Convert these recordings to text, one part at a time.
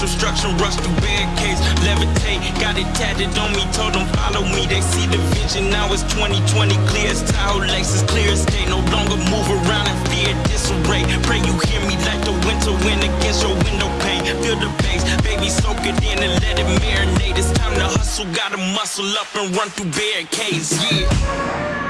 social structure, rush through barricades, levitate, got it tatted on me, told them follow me, they see the vision, now it's 2020, clear as Tahoe lakes, it's clear as day, no longer move around in fear, disarray, pray you hear me like the winter wind against your window pane, feel the bass, baby soak it in and let it marinate, it's time to hustle, gotta muscle up and run through barricades, yeah.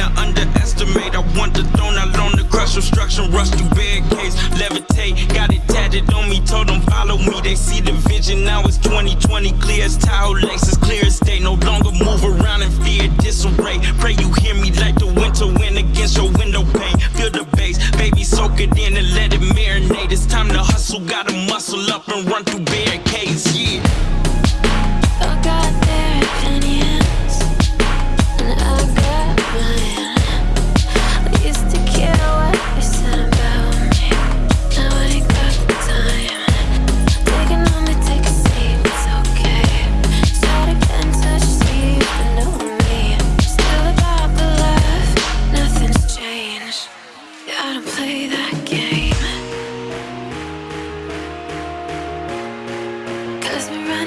I underestimate. I want the throne, I loan the crush obstruction, rush through barricades, levitate. Got it tatted on me, told them follow me. They see the vision, now it's 2020, clear as Tahoe lakes it's clear as day. No longer move around in fear, disarray. Pray you hear me like the winter wind against your window pane. Feel the bass, baby, soak it in and let it marinate. It's time to hustle, gotta muscle up and run through barricades. me right.